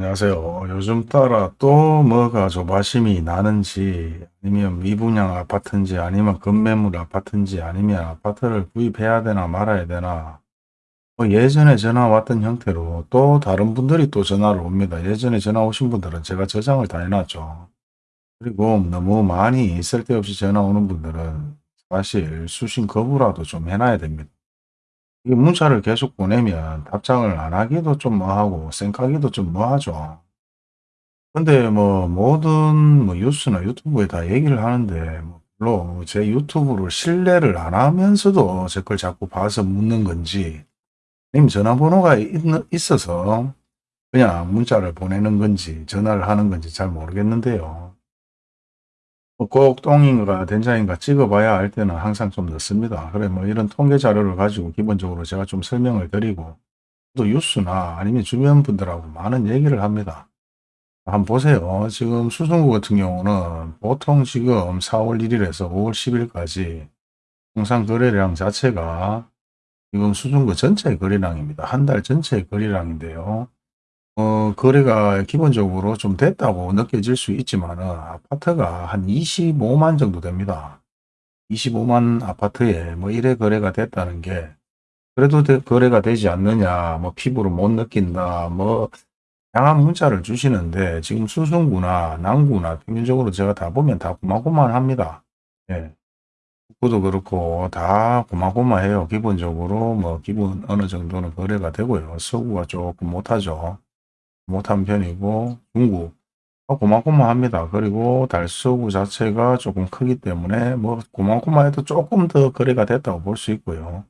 안녕하세요. 요즘 따라 또 뭐가 조바심이 나는지 아니면 미분양 아파트인지 아니면 급매물 아파트인지 아니면 아파트를 구입해야 되나 말아야 되나 뭐 예전에 전화 왔던 형태로 또 다른 분들이 또 전화를 옵니다. 예전에 전화 오신 분들은 제가 저장을 다 해놨죠. 그리고 너무 많이 쓸데없이 전화 오는 분들은 사실 수신 거부라도 좀 해놔야 됩니다. 이 문자를 계속 보내면 답장을 안 하기도 좀 뭐하고 생각하기도 좀 뭐하죠. 근데 뭐 모든 뭐 뉴스나 유튜브에 다 얘기를 하는데 뭐 별로 제 유튜브를 신뢰를 안 하면서도 제 걸 자꾸 봐서 묻는 건지 아니면 전화번호가 있, 있어서 그냥 문자를 보내는 건지 전화를 하는 건지 잘 모르겠는데요. 뭐꼭 똥인가 된장인가 찍어봐야 할 때는 항상 좀 늦습니다. 그래 뭐 이런 통계 자료를 가지고 기본적으로 제가 좀 설명을 드리고 또 뉴스나 아니면 주변 분들하고 많은 얘기를 합니다. 한번 보세요. 지금 수성구 같은 경우는 보통 지금 4월 1일에서 5월 10일까지 통상 거래량 자체가 지금 수성구 전체 거래량입니다. 한 달 전체 거래량인데요. 어, 거래가 기본적으로 좀 됐다고 느껴질 수 있지만은 아파트가 한 25만 정도 됩니다. 25만 아파트에 뭐 1회 거래가 됐다는 게 그래도 되- 거래가 되지 않느냐, 뭐 피부로 못 느낀다, 뭐 다양한 문자를 주시는데 지금 수성구나 남구나 평균적으로 제가 다 보면 다 고만고만합니다. 예. 북구도 그렇고 다 고만고만해요. 기본적으로 뭐 기본 어느 정도는 거래가 되고요. 서구가 조금 못하죠. 못한 편이고 중구 어, 고만고만 합니다. 그리고 달서구 자체가 조금 크기 때문에 뭐 고만고만 해도 조금 더 거래가 됐다고 볼 수 있고요.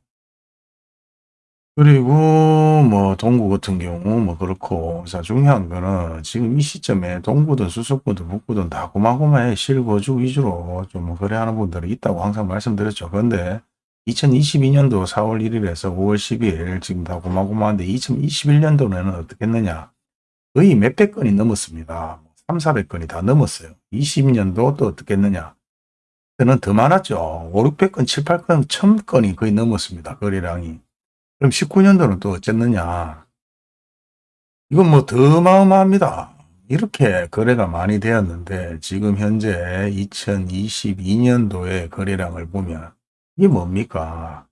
그리고 뭐 동구 같은 경우 뭐 그렇고 자 중요한 거는 지금 이 시점에 동구든 수서구든 북구든 다 고만고만해 실거주 위주로 좀 거래하는 분들이 있다고 항상 말씀드렸죠. 그런데 2022년도 4월 1일에서 5월 10일 지금 다 고만고만한데 2021년도에는 어떻게 했느냐 거의 몇백 건이 넘었습니다. 3, 400건이 다 넘었어요. 20년도 또 어떻게 했느냐 그는 더 많았죠. 5, 600건, 7, 8건, 1000건이 거의 넘었습니다. 거래량이. 그럼 19년도는 또 어쨌느냐. 이건 뭐 더 마어마합니다. 이렇게 거래가 많이 되었는데 지금 현재 2022년도의 거래량을 보면 이게 뭡니까?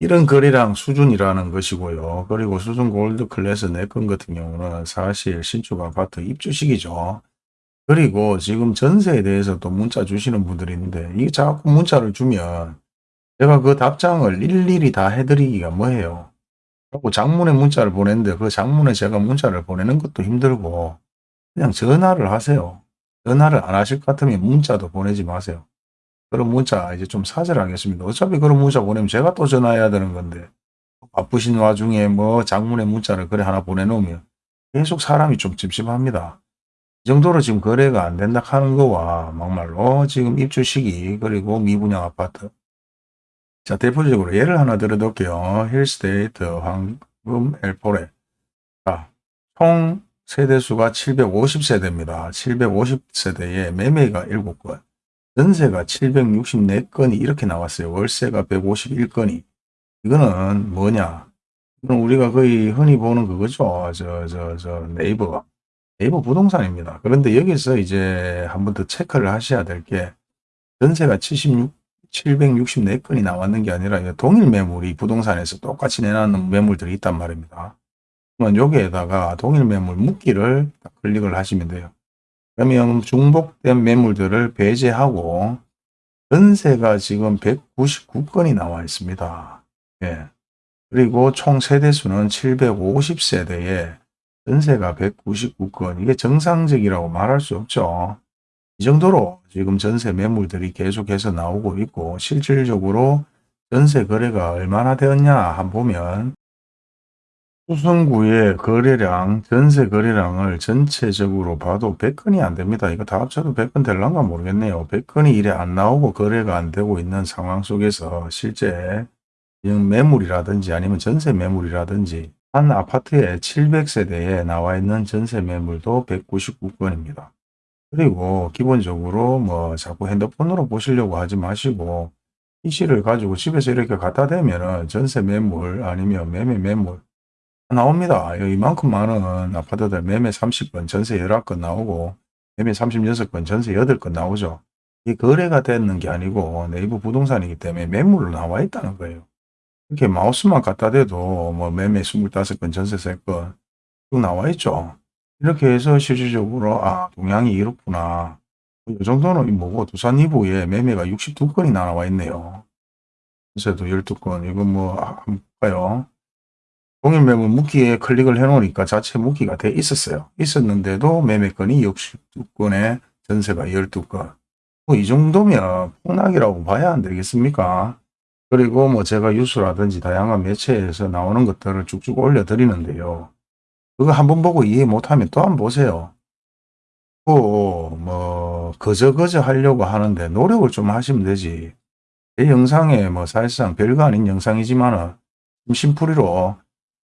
이런 거래량 수준이라는 것이고요. 그리고 수준 골드 클래스 네건 같은 경우는 사실 신축 아파트 입주식이죠. 그리고 지금 전세에 대해서 또 문자 주시는 분들이 있는데 이게 자꾸 문자를 주면 제가 그 답장을 일일이 다 해드리기가 뭐해요. 그리고 장문에 문자를 보냈는데 그 장문에 제가 문자를 보내는 것도 힘들고 그냥 전화를 하세요. 전화를 안 하실 것 같으면 문자도 보내지 마세요. 그런 문자 이제 좀 사절하겠습니다. 어차피 그런 문자 보내면 제가 또 전화해야 되는 건데 바쁘신 와중에 뭐 장문에 문자를 그래 하나 보내놓으면 계속 사람이 좀 찝찝합니다. 이 정도로 지금 거래가 안 된다 하는 거와 막말로 지금 입주 시기 그리고 미분양 아파트 자 대표적으로 예를 하나 들어둘게요. 힐스테이트 황금 엘포레 자총 세대수가 750세대입니다. 750세대에 매매가 7건 전세가 764건이 이렇게 나왔어요. 월세가 151건이 이거는 뭐냐 이건 우리가 거의 흔히 보는 그거죠. 저 저 저 네이버 네이버 부동산입니다. 그런데 여기서 이제 한 번 더 체크를 하셔야 될 게 전세가 76, 764건이 나왔는 게 아니라 동일 매물이 부동산에서 똑같이 내놨는 매물들이 있단 말입니다. 그러면 여기에다가 동일 매물 묶기를 딱 클릭을 하시면 돼요. 그러면 중복된 매물들을 배제하고 전세가 지금 199건이 나와 있습니다. 예. 그리고 총 세대수는 750세대에 전세가 199건. 이게 정상적이라고 말할 수 없죠. 이 정도로 지금 전세 매물들이 계속해서 나오고 있고 실질적으로 전세 거래가 얼마나 되었냐 한번 보면 수성구의 거래량, 전세 거래량을 전체적으로 봐도 100건이 안 됩니다. 이거 다 합쳐도 100건 될란가 모르겠네요. 100건이 이래 안 나오고 거래가 안 되고 있는 상황 속에서 실제 매물이라든지 아니면 전세 매물이라든지 한 아파트에 700세대에 나와 있는 전세 매물도 199건입니다. 그리고 기본적으로 뭐 자꾸 핸드폰으로 보시려고 하지 마시고 PC를 가지고 집에서 이렇게 갖다 대면은 전세 매물 아니면 매매 매물 나옵니다. 이만큼 많은 아파트들 매매 30건, 전세 11건 나오고 매매 36건, 전세 8건 나오죠. 이 거래가 되는 게 아니고 네이버 부동산이기 때문에 매물로 나와 있다는 거예요. 이렇게 마우스만 갖다 대도 뭐 매매 25건, 전세 3건 쭉 나와 있죠. 이렇게 해서 실질적으로 아 동향이 이렇구나. 이 정도는 뭐고 두산 이부에 매매가 62건이 나와 있네요. 전세도 12건 이건 뭐 아, 한번 볼까요? 동일 매물 묵기에 클릭을 해 놓으니까 자체 묵기가 돼 있었어요. 있었는데도 매매건이 62건에 전세가 12건. 뭐 이 정도면 폭락이라고 봐야 안 되겠습니까? 그리고 뭐 제가 뉴스라든지 다양한 매체에서 나오는 것들을 쭉쭉 올려드리는데요. 그거 한번 보고 이해 못하면 또 한번 보세요. 또뭐 거저거저 하려고 하는데 노력을 좀 하시면 되지. 제 영상에 뭐 사실상 별거 아닌 영상이지만은 심풀이로 뭐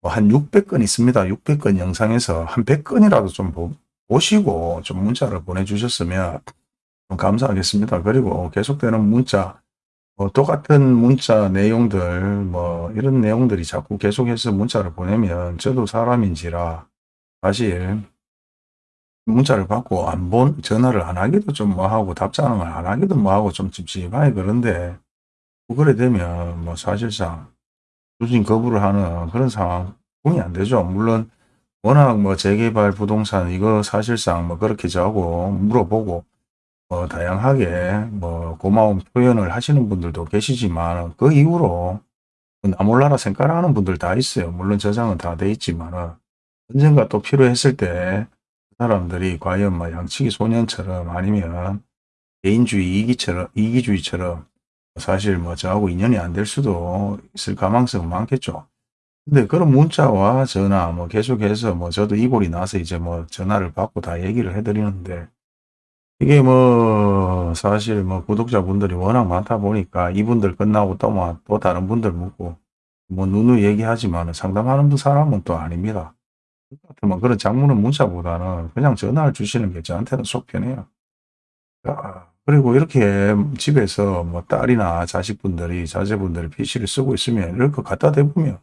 한 600건 있습니다. 600건 영상에서 한 100건이라도 좀 보, 보시고 좀 문자를 보내주셨으면 좀 감사하겠습니다. 그리고 계속되는 문자, 뭐 똑같은 문자 내용들, 뭐 이런 내용들이 자꾸 계속해서 문자를 보내면 저도 사람인지라 사실 문자를 받고 안 본, 전화를 안 하기도 좀 뭐하고 답장을 안 하기도 뭐하고 좀 찝찝하게 그런데 그래 되면 뭐 사실상 수신 거부를 하는 그런 상황이 안 되죠. 물론 워낙 뭐 재개발 부동산 이거 사실상 뭐 그렇게 저하고 물어보고 뭐 다양하게 뭐 고마운 표현을 하시는 분들도 계시지만 그 이후로 나몰라라 생각하는 분들 다 있어요. 물론 저장은 다 돼 있지만 언젠가 또 필요했을 때 사람들이 과연 뭐 양치기 소년처럼 아니면 개인주의 이기처럼 이기주의처럼 사실 뭐 저하고 인연이 안 될 수도 있을 가망성은 많겠죠. 근데 그런 문자와 전화 뭐 계속해서 뭐 저도 이골이 나서 이제 뭐 전화를 받고 다 얘기를 해드리는데 이게 뭐 사실 뭐 구독자분들이 워낙 많다 보니까 이분들 끝나고 또 뭐 또 다른 분들 묻고 뭐 누누 얘기하지만 상담하는 사람은 또 아닙니다. 뭐 그런 장문은 문자보다는 그냥 전화를 주시는 게 저한테는 속 편해요. 아, 그리고 이렇게 집에서 뭐 딸이나 자식분들이 자제분들이 PC를 쓰고 있으면 이렇게 갖다 대보면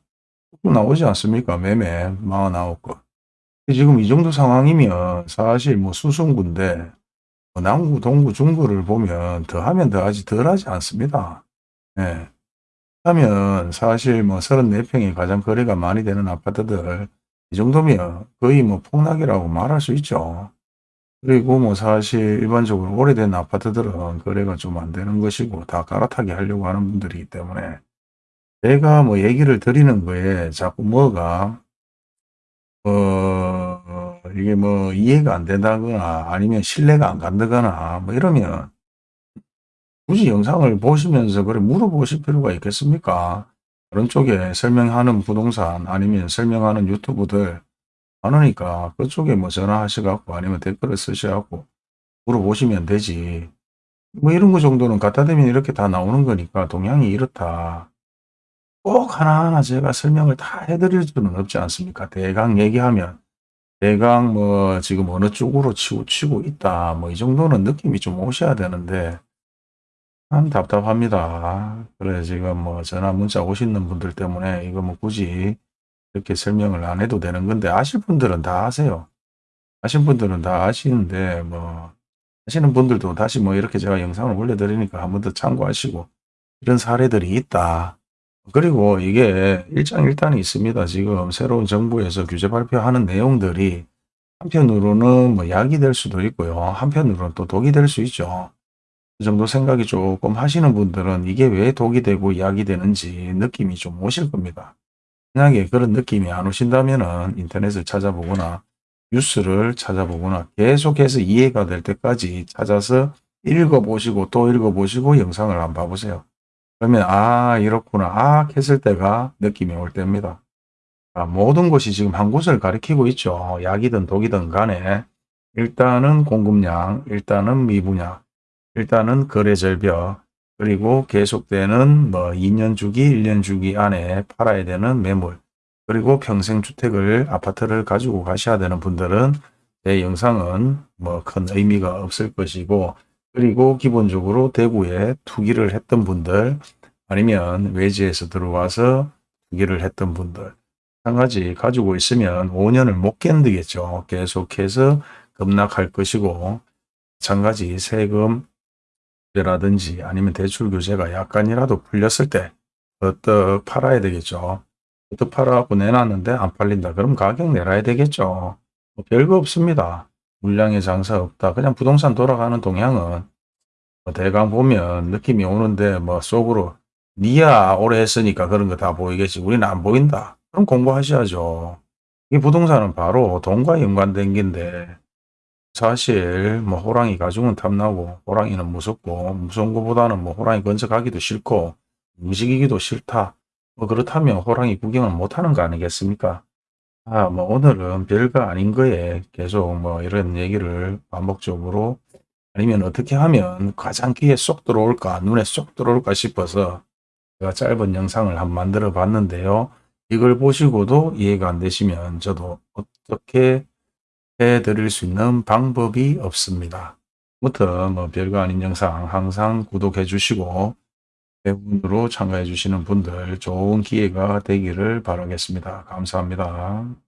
나오지 않습니까? 매매 49건. 지금 이 정도 상황이면 사실 뭐 수성구인데 뭐 남구, 동구, 중구를 보면 더 하면 더 하지 덜 하지 않습니다. 예. 하면 사실 뭐 34평이 가장 거래가 많이 되는 아파트들 이 정도면 거의 뭐 폭락이라고 말할 수 있죠. 그리고 뭐 사실 일반적으로 오래된 아파트들은 거래가 좀 안 되는 것이고 다 갈아타기 하려고 하는 분들이기 때문에 내가 뭐 얘기를 드리는 거에 자꾸 뭐가 어 이게 뭐 이해가 안 된다거나 아니면 신뢰가 안 간다거나 뭐 이러면 굳이 영상을 보시면서 그래 물어보실 필요가 있겠습니까? 그런 쪽에 설명하는 부동산 아니면 설명하는 유튜브들 많으니까 그쪽에 뭐 전화하셔갖고 아니면 댓글을 쓰셔갖고 물어보시면 되지. 뭐 이런 거 정도는 갖다 대면 이렇게 다 나오는 거니까 동향이 이렇다. 꼭 하나하나 제가 설명을 다 해드릴 수는 없지 않습니까? 대강 얘기하면 대강 뭐 지금 어느 쪽으로 치우치고 있다. 뭐 이 정도는 느낌이 좀 오셔야 되는데 참 답답합니다. 그래 지금 뭐 전화 문자 오시는 분들 때문에 이거 뭐 굳이 이렇게 설명을 안 해도 되는 건데 아실 분들은 다 아세요. 아신 분들은 다 아시는데 뭐 하시는 분들도 다시 뭐 이렇게 제가 영상을 올려드리니까 한 번 더 참고하시고 이런 사례들이 있다. 그리고 이게 일장일단이 있습니다. 지금 새로운 정부에서 규제 발표하는 내용들이 한편으로는 뭐 약이 될 수도 있고요. 한편으로는 또 독이 될 수 있죠. 그 정도 생각이 조금 하시는 분들은 이게 왜 독이 되고 약이 되는지 느낌이 좀 오실 겁니다. 만약에 그런 느낌이 안 오신다면 인터넷을 찾아보거나 뉴스를 찾아보거나 계속해서 이해가 될 때까지 찾아서 읽어보시고 또 읽어보시고 영상을 한번 봐보세요. 그러면 아 이렇구나 아 했을 때가 느낌이 올 때입니다. 아, 모든 것이 지금 한 곳을 가리키고 있죠. 약이든 독이든 간에 일단은 공급량, 일단은 미분양, 일단은 거래절벽, 그리고 계속되는 뭐 2년 주기, 1년 주기 안에 팔아야 되는 매물, 그리고 평생 주택을, 아파트를 가지고 가셔야 되는 분들은 제 영상은 뭐 큰 의미가 없을 것이고, 그리고 기본적으로 대구에 투기를 했던 분들, 아니면 외지에서 들어와서 투기를 했던 분들, 마찬가지 가지고 있으면 5년을 못 견디겠죠. 계속해서 급락할 것이고 마찬가지 세금 라든지 아니면 대출 규제가 약간이라도 풀렸을 때 어떡 팔아야 되겠죠. 어떡 팔아갖고 내놨는데 안 팔린다. 그럼 가격 내놔야 되겠죠. 뭐 별거 없습니다. 물량의 장사 없다. 그냥 부동산 돌아가는 동향은 뭐 대강 보면 느낌이 오는데 뭐 속으로 니야 오래 했으니까 그런 거 다 보이겠지. 우리는 안 보인다. 그럼 공부하셔야죠. 이 부동산은 바로 돈과 연관된 게인데 사실 뭐 호랑이 가죽은 탐나고 호랑이는 무섭고 무서운 것보다는 뭐 호랑이 건져가기도 싫고 움직이기도 싫다. 뭐 그렇다면 호랑이 구경을 못하는 거 아니겠습니까? 아, 뭐 오늘은 별거 아닌 거에 계속 뭐 이런 얘기를 반복적으로 아니면 어떻게 하면 가장 귀에 쏙 들어올까 눈에 쏙 들어올까 싶어서 제가 짧은 영상을 한번 만들어 봤는데요. 이걸 보시고도 이해가 안 되시면 저도 어떻게 해드릴 수 있는 방법이 없습니다. 아무튼 뭐 별거 아닌 영상 항상 구독해 주시고 대부분으로 참가해 주시는 분들 좋은 기회가 되기를 바라겠습니다. 감사합니다.